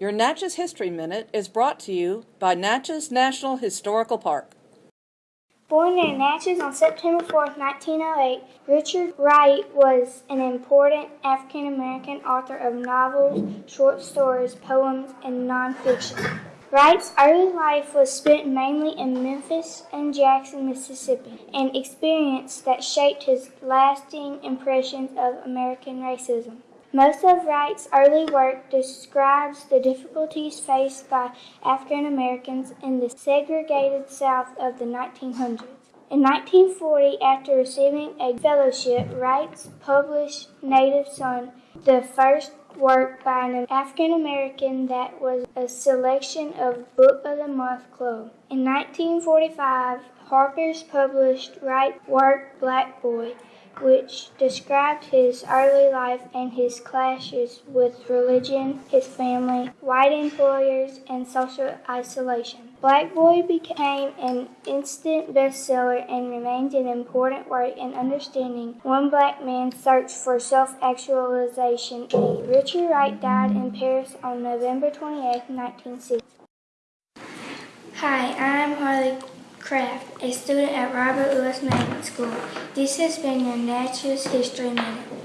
Your Natchez History Minute is brought to you by Natchez National Historical Park. Born in Natchez on September 4, 1908, Richard Wright was an important African American author of novels, short stories, poems, and nonfiction. Wright's early life was spent mainly in Memphis and Jackson, Mississippi, an experience that shaped his lasting impressions of American racism. Most of Wright's early work describes the difficulties faced by African Americans in the segregated South of the 1900s. In 1940, after receiving a fellowship, Wright published Native Son, the first work by an African American that was a selection of Book of the Month Club. In 1945, Harper's published Wright's work Black Boy which described his early life and his clashes with religion, his family, white employers, and social isolation. Black Boy became an instant bestseller and remains an important work in understanding one black man's search for self-actualization. Richard Wright died in Paris on November 28, 1960. Hi, I'm Harley Craft, a student at Robert Lewis Magnet School. This has been your Natchez History Minute.